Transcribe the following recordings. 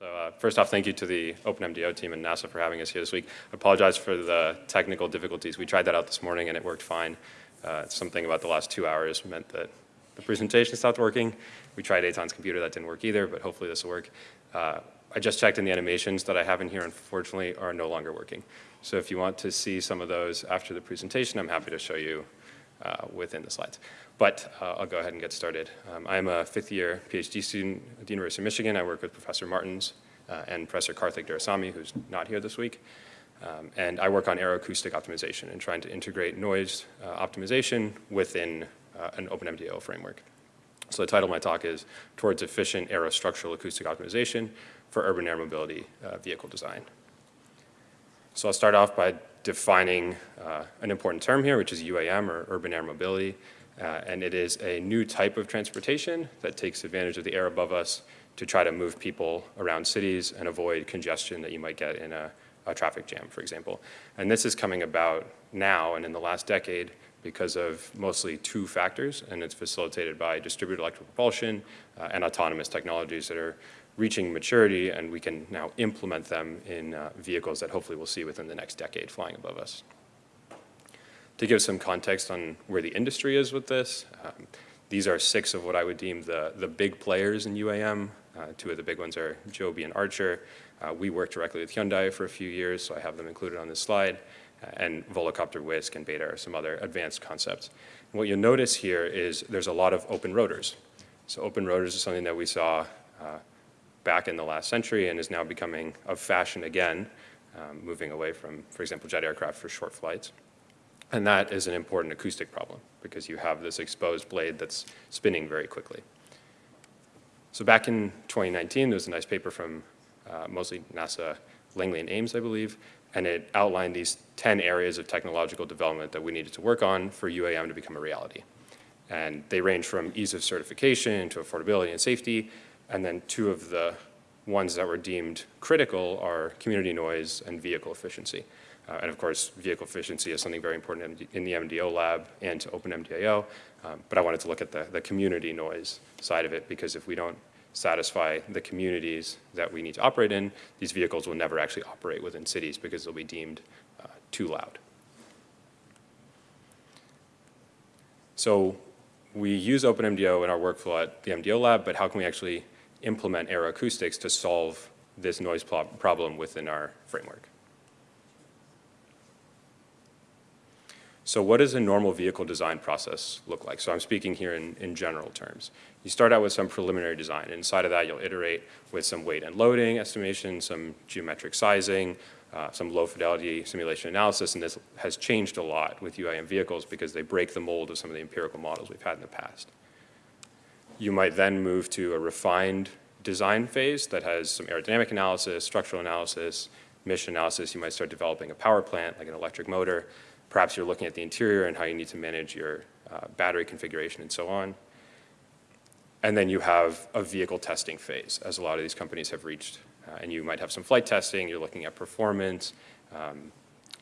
So uh, first off, thank you to the OpenMDAO team and NASA for having us here this week. I apologize for the technical difficulties. We tried that out this morning and it worked fine. Uh, something about the last two hours meant that the presentation stopped working. We tried Eitan's computer, that didn't work either, but hopefully this will work. Uh, I just checked and the animations that I have in here, unfortunately, are no longer working. So if you want to see some of those after the presentation, I'm happy to show you uh, within the slides. But uh, I'll go ahead and get started. Um, I'm a fifth year PhD student at the University of Michigan. I work with Professor Martins uh, and Professor Karthik Duraisamy, who's not here this week. Um, and I work on aeroacoustic optimization and trying to integrate noise uh, optimization within uh, an OpenMDAO framework. So the title of my talk is Towards Efficient Aerostructural Acoustic Optimization for Urban Air Mobility uh, Vehicle Design. So I'll start off by defining uh, an important term here, which is UAM, or Urban Air Mobility. Uh, and it is a new type of transportation that takes advantage of the air above us to try to move people around cities and avoid congestion that you might get in a, a traffic jam, for example. And this is coming about now and in the last decade because of mostly two factors, and it's facilitated by distributed electric propulsion uh, and autonomous technologies that are reaching maturity, and we can now implement them in uh, vehicles that hopefully we'll see within the next decade flying above us. To give some context on where the industry is with this, um, these are six of what I would deem the, the big players in UAM. Uh, two of the big ones are Joby and Archer. Uh, we worked directly with Hyundai for a few years, so I have them included on this slide. Uh, and Volocopter Wisk and Beta are some other advanced concepts. And what you'll notice here is there's a lot of open rotors. So open rotors is something that we saw uh, back in the last century and is now becoming of fashion again, um, moving away from, for example, jet aircraft for short flights. And that is an important acoustic problem because you have this exposed blade that's spinning very quickly. So back in 2019, there was a nice paper from uh, mostly NASA Langley and Ames, I believe, and it outlined these 10 areas of technological development that we needed to work on for UAM to become a reality. And they range from ease of certification to affordability and safety, and then two of the ones that were deemed critical are community noise and vehicle efficiency. Uh, and of course, vehicle efficiency is something very important in the MDO lab and to OpenMDAO. Um, but I wanted to look at the, the community noise side of it because if we don't satisfy the communities that we need to operate in, these vehicles will never actually operate within cities because they'll be deemed uh, too loud. So we use OpenMDAO in our workflow at the MDO lab, but how can we actually implement aeroacoustics to solve this noise problem within our framework? So what does a normal vehicle design process look like? So I'm speaking here in, in general terms. You start out with some preliminary design. Inside of that, you'll iterate with some weight and loading estimation, some geometric sizing, uh, some low fidelity simulation analysis, and this has changed a lot with UAM vehicles because they break the mold of some of the empirical models we've had in the past. You might then move to a refined design phase that has some aerodynamic analysis, structural analysis, mission analysis. You might start developing a power plant, like an electric motor, Perhaps you're looking at the interior and how you need to manage your uh, battery configuration and so on. And then you have a vehicle testing phase, as a lot of these companies have reached. Uh, and you might have some flight testing, you're looking at performance, um,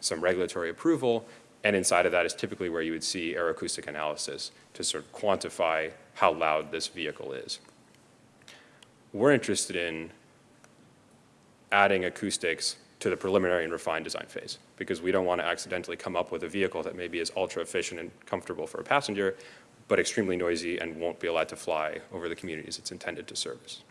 some regulatory approval, and inside of that is typically where you would see aeroacoustic analysis to sort of quantify how loud this vehicle is. We're interested in adding acoustics to the preliminary and refined design phase because we don't want to accidentally come up with a vehicle that maybe is ultra efficient and comfortable for a passenger, but extremely noisy and won't be allowed to fly over the communities it's intended to service.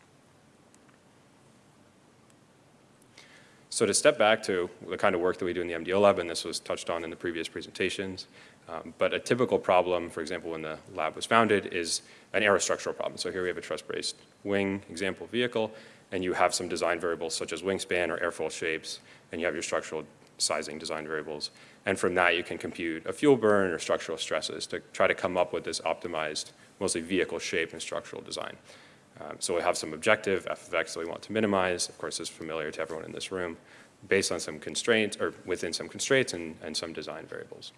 So to step back to the kind of work that we do in the MDO lab, and this was touched on in the previous presentations, um, but a typical problem, for example, when the lab was founded, is an aerostructural problem. So here we have a truss-braced wing example vehicle, and you have some design variables such as wingspan or airfoil shapes, and you have your structural sizing design variables. And from that, you can compute a fuel burn or structural stresses to try to come up with this optimized, mostly vehicle shape and structural design. Um, so we have some objective f of x that we want to minimize. Of course, is familiar to everyone in this room, based on some constraints, or within some constraints and, and some design variables.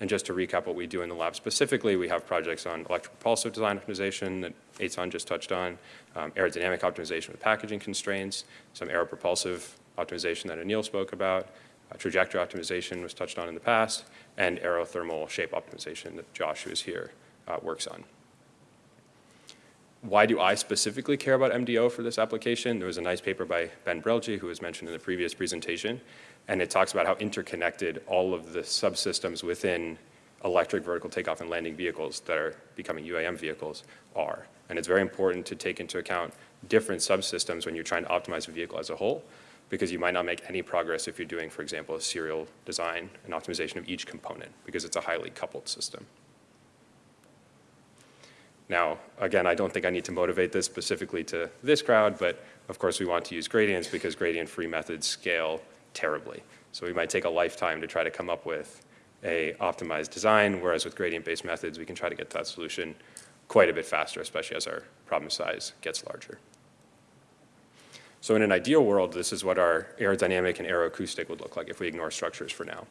And just to recap what we do in the lab specifically, we have projects on electric propulsive design optimization that Eitan just touched on, um, aerodynamic optimization with packaging constraints, some aeropropulsive optimization that Anil spoke about, uh, trajectory optimization was touched on in the past, and aerothermal shape optimization that Josh, who is here, uh, works on. Why do I specifically care about MDO for this application? There was a nice paper by Ben Brelje, who was mentioned in the previous presentation, and it talks about how interconnected all of the subsystems within electric vertical takeoff and landing vehicles that are becoming UAM vehicles are. And it's very important to take into account different subsystems when you're trying to optimize a vehicle as a whole, because you might not make any progress if you're doing, for example, a serial design and optimization of each component, because it's a highly coupled system. Now, again, I don't think I need to motivate this specifically to this crowd, but of course we want to use gradients because gradient-free methods scale terribly. So we might take a lifetime to try to come up with a optimized design, whereas with gradient-based methods, we can try to get to that solution quite a bit faster, especially as our problem size gets larger. So in an ideal world, this is what our aerodynamic and aeroacoustic would look like if we ignore structures for now.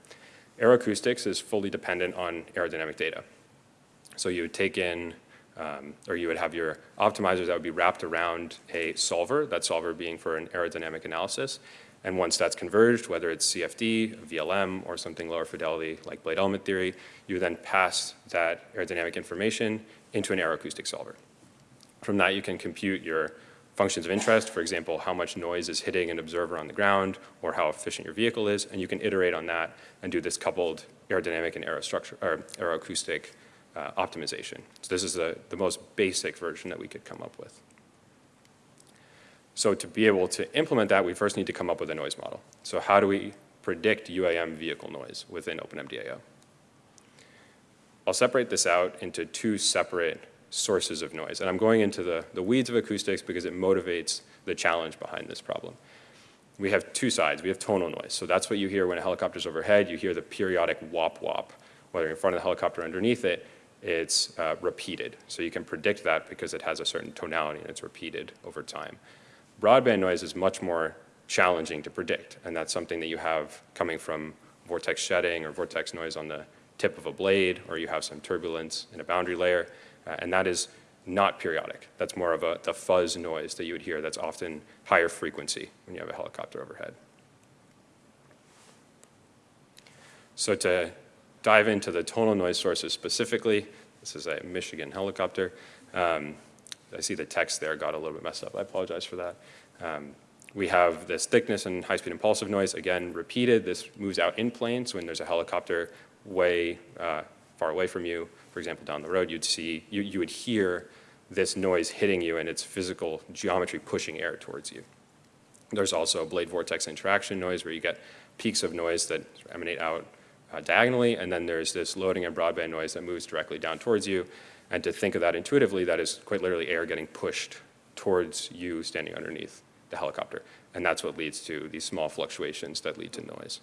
Aeroacoustics is fully dependent on aerodynamic data. So you would take in um, or you would have your optimizers that would be wrapped around a solver, that solver being for an aerodynamic analysis. And once that's converged, whether it's CFD, VLM, or something lower fidelity like blade element theory, you then pass that aerodynamic information into an aeroacoustic solver. From that, you can compute your functions of interest, for example, how much noise is hitting an observer on the ground, or how efficient your vehicle is, and you can iterate on that and do this coupled aerodynamic and aerostructure, or aeroacoustic uh, optimization. So this is the, the most basic version that we could come up with. So to be able to implement that, we first need to come up with a noise model. So how do we predict UAM vehicle noise within OpenMDAO? I'll separate this out into two separate sources of noise. And I'm going into the, the weeds of acoustics because it motivates the challenge behind this problem. We have two sides. We have tonal noise. So that's what you hear when a helicopter's overhead. You hear the periodic wop wop, whether in front of the helicopter or underneath it it's uh, repeated. So you can predict that because it has a certain tonality and it's repeated over time. Broadband noise is much more challenging to predict, and that's something that you have coming from vortex shedding or vortex noise on the tip of a blade, or you have some turbulence in a boundary layer, uh, and that is not periodic. That's more of a the fuzz noise that you would hear that's often higher frequency when you have a helicopter overhead. So to dive into the tonal noise sources specifically. This is a Michigan helicopter. Um, I see the text there got a little bit messed up. I apologize for that. Um, we have this thickness and high-speed impulsive noise, again, repeated. This moves out in planes when there's a helicopter way uh, far away from you. For example, down the road, you'd see, you, you would hear this noise hitting you and its physical geometry pushing air towards you. There's also blade vortex interaction noise where you get peaks of noise that emanate out uh, diagonally, and then there's this loading and broadband noise that moves directly down towards you. And to think of that intuitively, that is quite literally air getting pushed towards you standing underneath the helicopter. And that's what leads to these small fluctuations that lead to noise.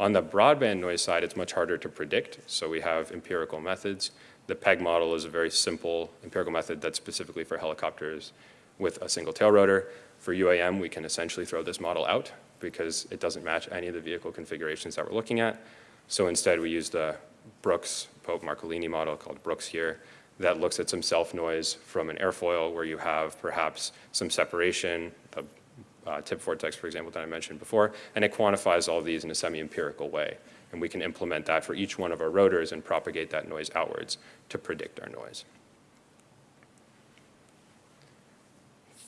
On the broadband noise side, it's much harder to predict. So we have empirical methods. The PEG model is a very simple empirical method that's specifically for helicopters with a single tail rotor. For UAM, we can essentially throw this model out because it doesn't match any of the vehicle configurations that we're looking at. So instead we use the Brooks Pope Marcolini model called Brooks here that looks at some self noise from an airfoil where you have perhaps some separation, the uh, tip vortex, for example, that I mentioned before, and it quantifies all these in a semi-empirical way. And we can implement that for each one of our rotors and propagate that noise outwards to predict our noise.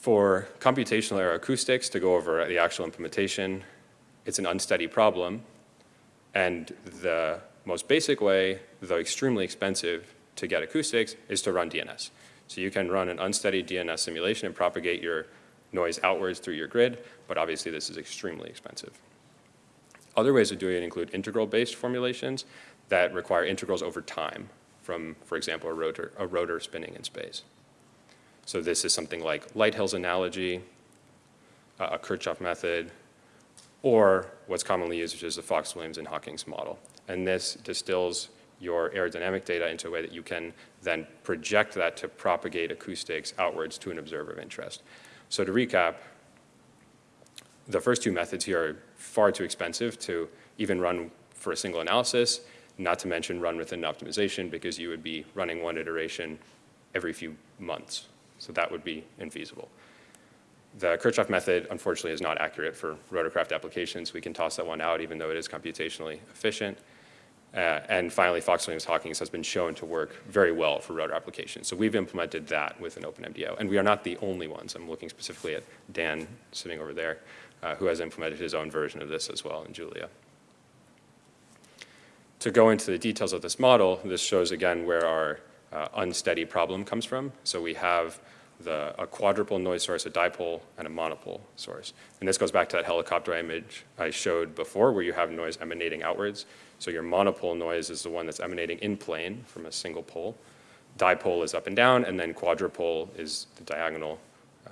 For computational aeroacoustics to go over the actual implementation, it's an unsteady problem. And the most basic way, though extremely expensive to get acoustics, is to run DNS. So you can run an unsteady DNS simulation and propagate your noise outwards through your grid, but obviously this is extremely expensive. Other ways of doing it include integral-based formulations that require integrals over time from, for example, a rotor, a rotor spinning in space. So this is something like Lighthill's analogy, uh, a Kirchhoff method, or what's commonly used, which is the Ffowcs-Williams and Hawkings model. And this distills your aerodynamic data into a way that you can then project that to propagate acoustics outwards to an observer of interest. So to recap, the first two methods here are far too expensive to even run for a single analysis, not to mention run within optimization because you would be running one iteration every few months. So that would be infeasible. The Kirchhoff method, unfortunately, is not accurate for rotorcraft applications. We can toss that one out even though it is computationally efficient. Uh, and finally, Ffowcs Williams Hawkings has been shown to work very well for rotor applications. So we've implemented that with an OpenMDAO. And we are not the only ones. I'm looking specifically at Dan sitting over there, uh, who has implemented his own version of this as well in Julia. To go into the details of this model, this shows again where our uh, unsteady problem comes from. So we have the, a quadrupole noise source, a dipole, and a monopole source. And this goes back to that helicopter image I showed before where you have noise emanating outwards. So your monopole noise is the one that's emanating in plane from a single pole. Dipole is up and down, and then quadrupole is the diagonal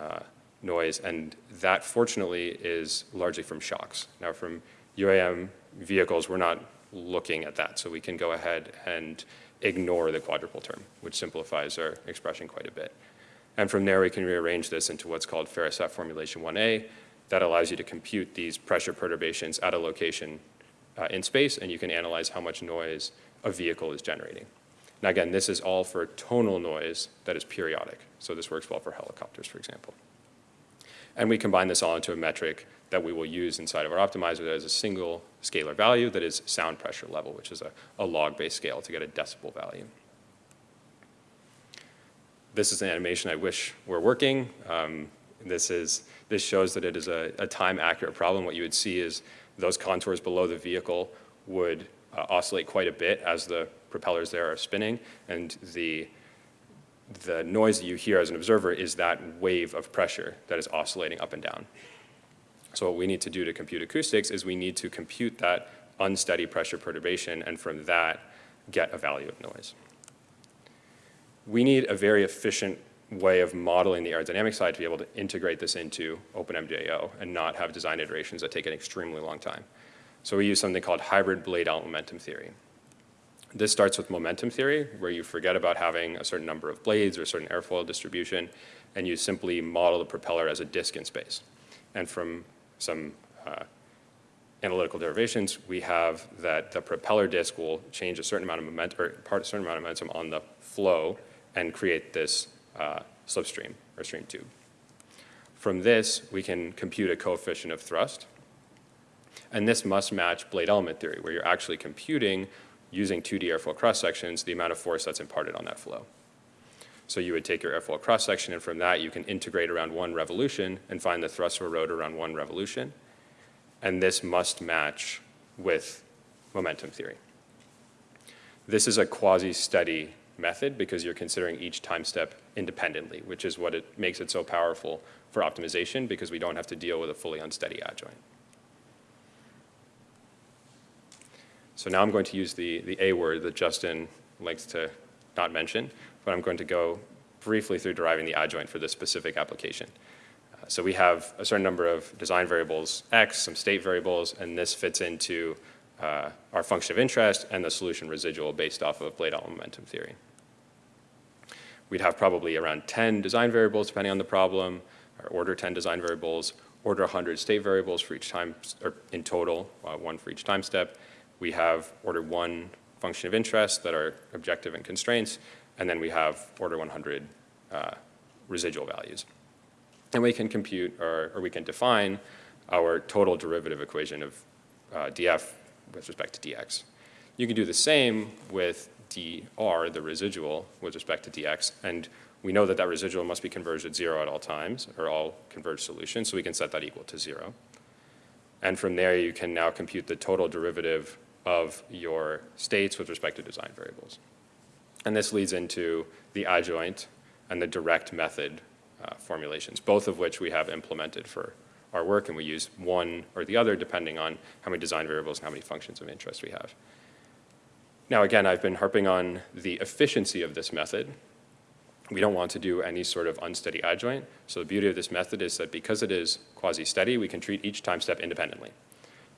uh, noise. And that, fortunately, is largely from shocks. Now, from UAM vehicles, we're not looking at that. So we can go ahead and ignore the quadrupole term, which simplifies our expression quite a bit. And from there, we can rearrange this into what's called Farassat formulation 1A. That allows you to compute these pressure perturbations at a location uh, in space, and you can analyze how much noise a vehicle is generating. Now again, this is all for tonal noise that is periodic. So this works well for helicopters, for example. And we combine this all into a metric that we will use inside of our optimizer that is a single scalar value that is sound pressure level, which is a, a log-based scale to get a decibel value. This is an animation I wish were working. Um, this, is, this shows that it is a, a time-accurate problem. What you would see is those contours below the vehicle would uh, oscillate quite a bit as the propellers there are spinning, and the, the noise that you hear as an observer is that wave of pressure that is oscillating up and down. So what we need to do to compute acoustics is we need to compute that unsteady pressure perturbation, and from that, get a value of noise. We need a very efficient way of modeling the aerodynamic side to be able to integrate this into OpenMDAO and not have design iterations that take an extremely long time. So we use something called hybrid blade element momentum theory. This starts with momentum theory, where you forget about having a certain number of blades or a certain airfoil distribution, and you simply model the propeller as a disk in space. And from some uh, analytical derivations, we have that the propeller disk will change a certain amount of momentum, or part a certain amount of momentum on the flow and create this uh, slipstream or stream tube. From this, we can compute a coefficient of thrust. And this must match blade element theory, where you're actually computing using 2D airfoil cross sections the amount of force that's imparted on that flow. So you would take your airfoil cross section, and from that, you can integrate around one revolution and find the thrust of a rotor around one revolution. And this must match with momentum theory. This is a quasi-steady method because you're considering each time step independently, which is what it makes it so powerful for optimization because we don't have to deal with a fully unsteady adjoint. So now I'm going to use the, the A word that Justin likes to not mention, but I'm going to go briefly through deriving the adjoint for this specific application. Uh, so we have a certain number of design variables x, some state variables, and this fits into uh, our function of interest and the solution residual based off of blade element momentum theory. We'd have probably around 10 design variables depending on the problem, or order 10 design variables, order 100 state variables for each time, or in total, uh, one for each time step. We have order one function of interest that are objective and constraints, and then we have order 100 uh, residual values. And we can compute, or, or, we can define our total derivative equation of uh, df with respect to dx. You can do the same with dr, the residual, with respect to dx, and we know that that residual must be converged at zero at all times, or all converged solutions, so we can set that equal to zero. And from there, you can now compute the total derivative of your states with respect to design variables. And this leads into the adjoint and the direct method uh, formulations, both of which we have implemented for our work, and we use one or the other depending on how many design variables and how many functions of interest we have. Now again, I've been harping on the efficiency of this method. We don't want to do any sort of unsteady adjoint. So the beauty of this method is that because it is quasi-steady, we can treat each time step independently.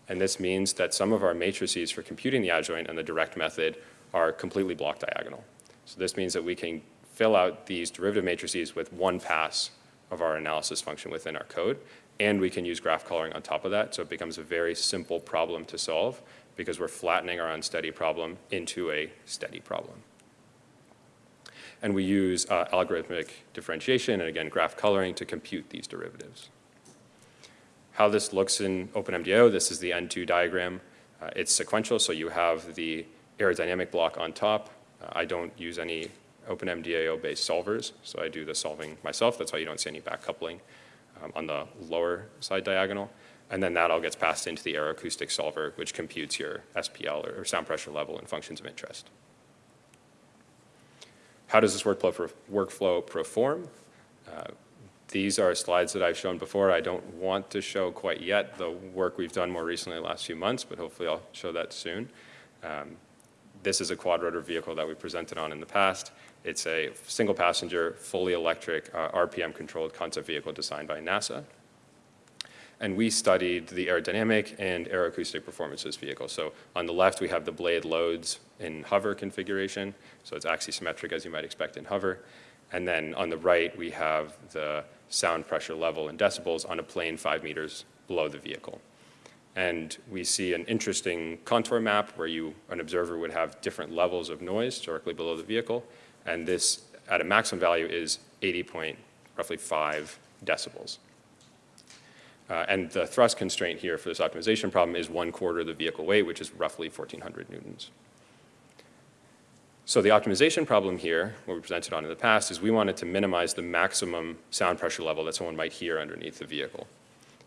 And this means that some of our matrices for computing the adjoint and the direct method are completely block diagonal. So this means that we can fill out these derivative matrices with one pass of our analysis function within our code, and we can use graph coloring on top of that, so it becomes a very simple problem to solve because we're flattening our unsteady problem into a steady problem. And we use uh, algorithmic differentiation and again graph coloring to compute these derivatives. How this looks in OpenMDAO, this is the N2 diagram. Uh, it's sequential, so you have the aerodynamic block on top. Uh, I don't use any OpenMDAO-based solvers, so I do the solving myself. That's why you don't see any back coupling um, on the lower side diagonal. And then that all gets passed into the aeroacoustic solver, which computes your SPL or sound pressure level and functions of interest. How does this workflow, workflow perform? Uh, these are slides that I've shown before. I don't want to show quite yet the work we've done more recently the last few months, but hopefully I'll show that soon. Um, this is a quadrotor vehicle that we presented on in the past. It's a single passenger, fully electric, uh, RPM controlled concept vehicle designed by NASA. And we studied the aerodynamic and aeroacoustic performance of this vehicle. So on the left, we have the blade loads in hover configuration. So it's axisymmetric as you might expect in hover. And then on the right, we have the sound pressure level in decibels on a plane five meters below the vehicle. And we see an interesting contour map where you, an observer would have different levels of noise directly below the vehicle. And this, at a maximum value, is 80 point, roughly 5 decibels. Uh, and the thrust constraint here for this optimization problem is one quarter of the vehicle weight, which is roughly 1,400 newtons. So the optimization problem here, what we presented on in the past, is we wanted to minimize the maximum sound pressure level that someone might hear underneath the vehicle.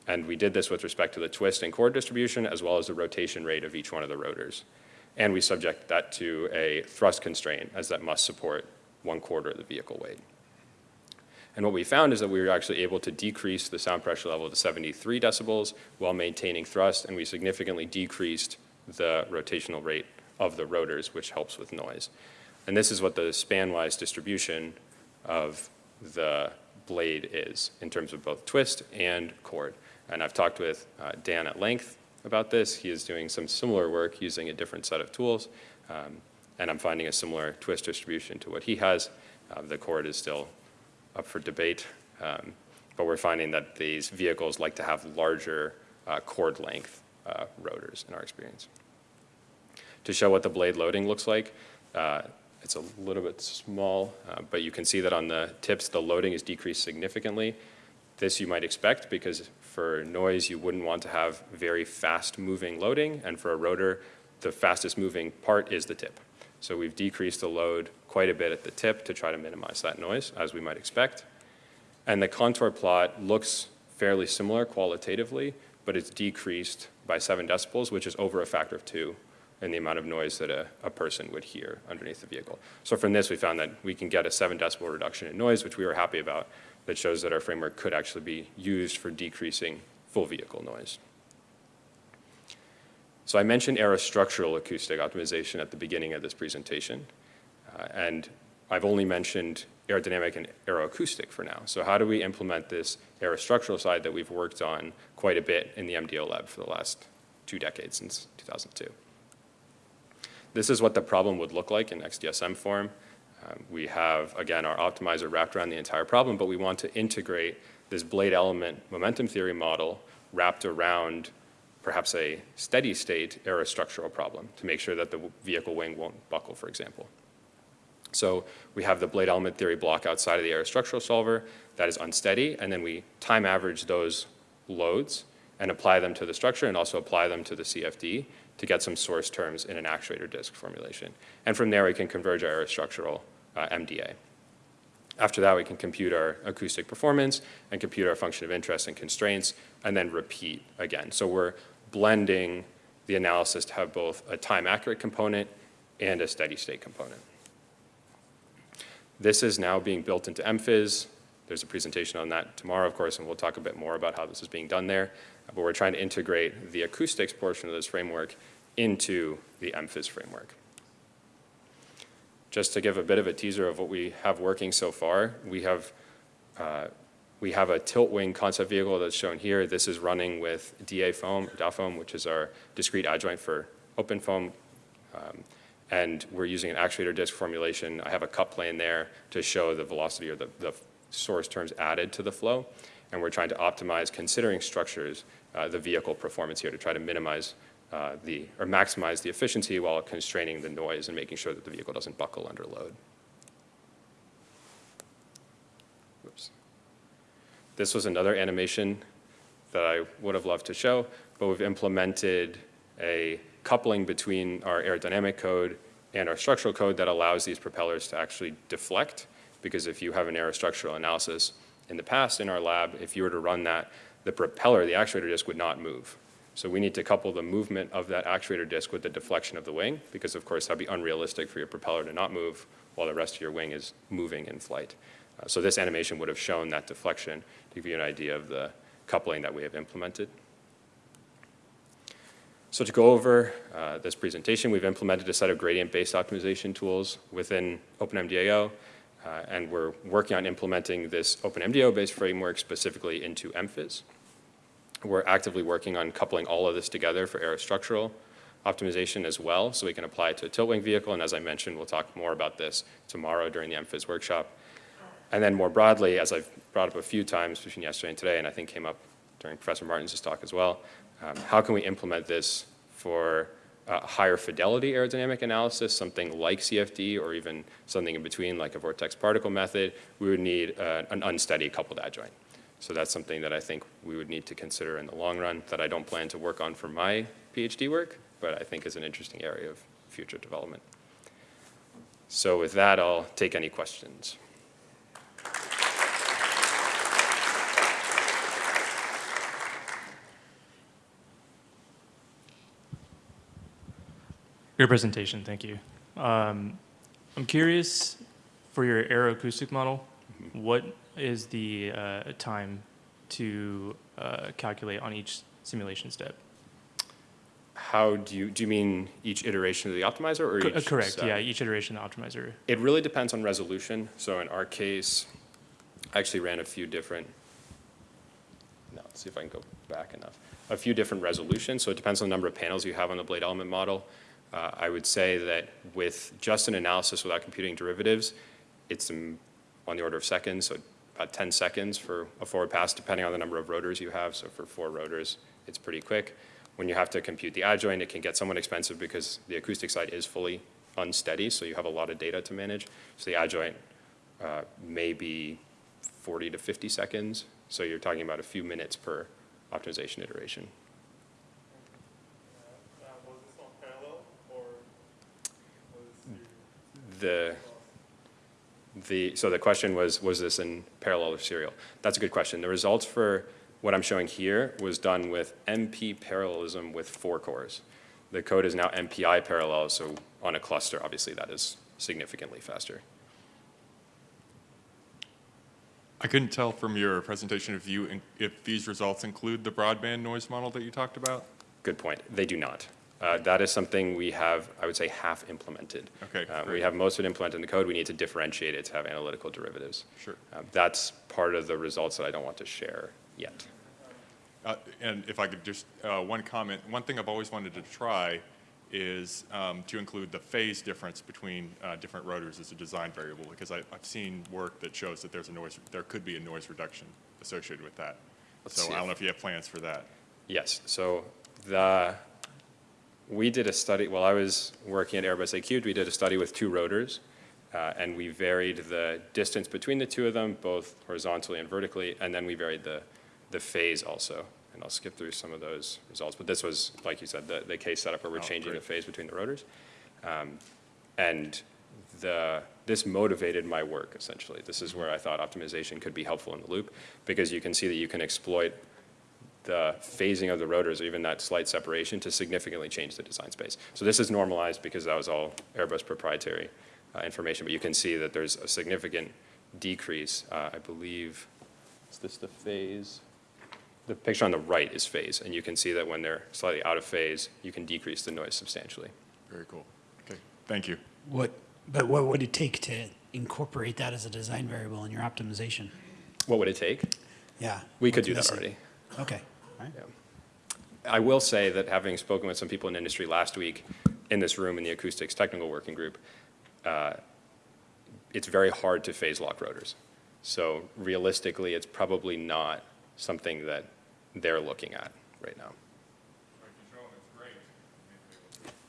And we did this with respect to the twist and chord distribution, as well as the rotation rate of each one of the rotors. And we subject that to a thrust constraint, as that must support one quarter of the vehicle weight. And what we found is that we were actually able to decrease the sound pressure level to 73 decibels while maintaining thrust, and we significantly decreased the rotational rate of the rotors, which helps with noise. And this is what the span-wise distribution of the blade is in terms of both twist and chord. And I've talked with uh, Dan at length about this. He is doing some similar work using a different set of tools. Um, and I'm finding a similar twist distribution to what he has. Uh, the chord is still up for debate. Um, but we're finding that these vehicles like to have larger uh, chord length uh, rotors in our experience. To show what the blade loading looks like, uh, it's a little bit small, uh, but you can see that on the tips, the loading is decreased significantly. This you might expect because for noise, you wouldn't want to have very fast moving loading, and for a rotor, the fastest moving part is the tip. So we've decreased the load quite a bit at the tip to try to minimize that noise, as we might expect. And the contour plot looks fairly similar qualitatively, but it's decreased by seven decibels, which is over a factor of two in the amount of noise that a, a person would hear underneath the vehicle. So from this, we found that we can get a seven decibel reduction in noise, which we were happy about, that shows that our framework could actually be used for decreasing full vehicle noise. So I mentioned aerostructural acoustic optimization at the beginning of this presentation, uh, and I've only mentioned aerodynamic and aeroacoustic for now. So how do we implement this aerostructural side that we've worked on quite a bit in the MDO lab for the last two decades since 2002? This is what the problem would look like in XDSM form. Um, we have, again, our optimizer wrapped around the entire problem, but we want to integrate this blade element momentum theory model wrapped around perhaps a steady state aerostructural problem to make sure that the vehicle wing won't buckle, for example. So we have the blade element theory block outside of the aerostructural solver that is unsteady, and then we time average those loads and apply them to the structure and also apply them to the CFD to get some source terms in an actuator disk formulation. And from there, we can converge our structural uh, MDA. After that, we can compute our acoustic performance and compute our function of interest and constraints, and then repeat again. So we're blending the analysis to have both a time-accurate component and a steady-state component. This is now being built into MPhys. There's a presentation on that tomorrow, of course, and we'll talk a bit more about how this is being done there. But we're trying to integrate the acoustics portion of this framework into the MPhys framework. Just to give a bit of a teaser of what we have working so far, we have uh, we have a tilt wing concept vehicle that's shown here. This is running with DAFoam, DA foam, which is our discrete adjoint for OpenFOAM. Um, and we're using an actuator disk formulation. I have a cut plane there to show the velocity or the, the source terms added to the flow. And we're trying to optimize, considering structures, the vehicle performance here to try to minimize uh, the, or maximize the efficiency while constraining the noise and making sure that the vehicle doesn't buckle under load. Oops. This was another animation that I would have loved to show, but we've implemented a coupling between our aerodynamic code and our structural code that allows these propellers to actually deflect. Because if you have an aerostructural analysis in the past in our lab, if you were to run that, the propeller, the actuator disc would not move. So we need to couple the movement of that actuator disc with the deflection of the wing, because of course that'd be unrealistic for your propeller to not move while the rest of your wing is moving in flight. Uh, so this animation would have shown that deflection to give you an idea of the coupling that we have implemented. So to go over uh, this presentation, we've implemented a set of gradient-based optimization tools within OpenMDAO, uh, and we're working on implementing this OpenMDAO-based framework specifically into MPhys. We're actively working on coupling all of this together for aerostructural optimization as well, so we can apply it to a tilt wing vehicle, and as I mentioned, we'll talk more about this tomorrow during the MPhys workshop. And then more broadly, as I've brought up a few times between yesterday and today, and I think came up during Professor Martin's talk as well, um, how can we implement this for uh, higher fidelity aerodynamic analysis, something like CFD or even something in between like a vortex particle method, we would need uh, an unsteady coupled adjoint. So that's something that I think we would need to consider in the long run that I don't plan to work on for my PhD work, but I think is an interesting area of future development. So with that, I'll take any questions. Your presentation, thank you. Um, I'm curious, for your aeroacoustic model, what is the uh, time to uh, calculate on each simulation step? How do you, do you mean each iteration of the optimizer or Co- each? Correct, step? yeah, each iteration of the optimizer. It really depends on resolution. So in our case, I actually ran a few different, no, let's see if I can go back enough. A few different resolutions, so it depends on the number of panels you have on the blade element model. Uh, I would say that with just an analysis without computing derivatives, it's on the order of seconds, so about 10 seconds for a forward pass, depending on the number of rotors you have. So for four rotors, it's pretty quick. When you have to compute the adjoint, it can get somewhat expensive because the acoustic side is fully unsteady, so you have a lot of data to manage. So the adjoint uh, may be 40 to 50 seconds, so you're talking about a few minutes per optimization iteration. Uh, was this on parallel or was The, the, so the question was, was this in parallel or serial? That's a good question. The results for what I'm showing here was done with MP parallelism with four cores. The code is now MPI parallel, so on a cluster, obviously that is significantly faster. I couldn't tell from your presentation if you, if these results include the broadband noise model that you talked about? Good point. They do not. Uh, That is something we have, I would say, half implemented. Okay, Uh, We have most of it implemented in the code. We need to differentiate it to have analytical derivatives. Sure. Uh, That's part of the results that I don't want to share yet. Uh, And if I could just, uh, one comment, one thing I've always wanted to try is um, to include the phase difference between uh, different rotors as a design variable, because I- I've seen work that shows that there's a noise, there could be a noise reduction associated with that. Let's So I don't know if you have plans for that. Yes, so the, we did a study, while I was working at Airbus Acubed, we did a study with two rotors, uh, and we varied the distance between the two of them, both horizontally and vertically, and then we varied the, the phase also. And I'll skip through some of those results, but this was, like you said, the, the case setup where we're Oh, changing the phase between the rotors. Um, And the, this motivated my work, essentially. This is where I thought optimization could be helpful in the loop, because you can see that you can exploit the phasing of the rotors, or even that slight separation, to significantly change the design space. So this is normalized because that was all Airbus proprietary uh, information, but you can see that there's a significant decrease. Uh, I believe, is this the phase? The picture on the right is phase, and you can see that when they're slightly out of phase, you can decrease the noise substantially. Very cool. Okay, thank you. What, but what would it take to incorporate that as a design variable in your optimization? What would it take? Yeah. We could do that already. Okay, right. I will say that having spoken with some people in industry last week in this room in the acoustics technical working group, uh, it's very hard to phase lock rotors. So realistically, it's probably not something that they're looking at right now.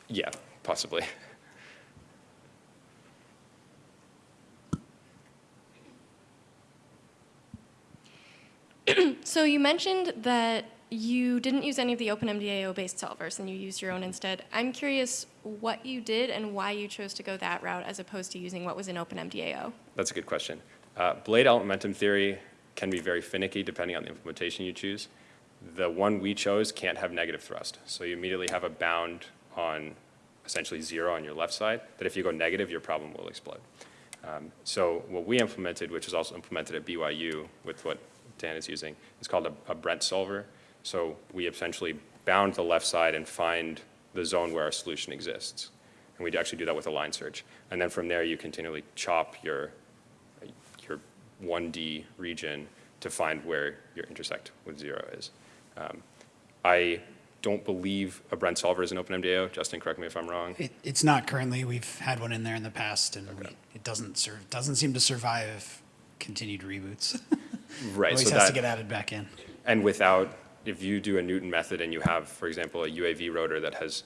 Yeah, possibly. So you mentioned that you didn't use any of the OpenMDAO-based solvers, and you used your own instead. I'm curious what you did and why you chose to go that route as opposed to using what was in OpenMDAO. That's a good question. Uh, Blade element momentum theory can be very finicky depending on the implementation you choose. The one we chose can't have negative thrust, so you immediately have a bound on essentially zero on your left side, that if you go negative, your problem will explode. Um, So what we implemented, which was also implemented at BYU with what Dan is using, is called a, a Brent solver. So we essentially bound the left side and find the zone where our solution exists. And we actually do that with a line search. And then from there, you continually chop your, your 1D region to find where your intersect with zero is. Um, I don't believe a Brent solver is an OpenMDAO. Justin, correct me if I'm wrong. It, it's not currently. We've had one in there in the past, and we, it doesn't serve. Doesn't seem to survive continued reboots. Right, Always so has that, to get added back in. and without, if you do a Newton method and you have, for example, a UAV rotor that has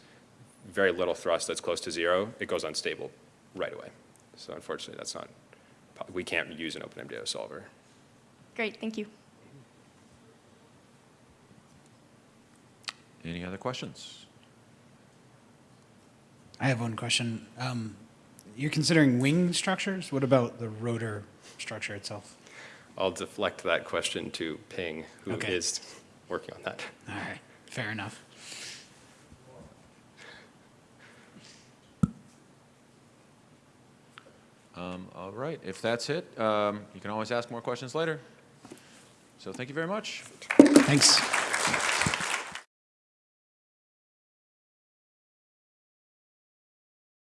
very little thrust that's close to zero, it goes unstable right away. So unfortunately, that's not, we can't use an OpenMDAO solver. Great, thank you. Any other questions? I have one question. Um, you're considering wing structures. What about the rotor structure itself? I'll deflect that question to Ping, who is Okay. Working on that. All right, fair enough. Um, All right, if that's it, um, you can always ask more questions later. So thank you very much. Thanks.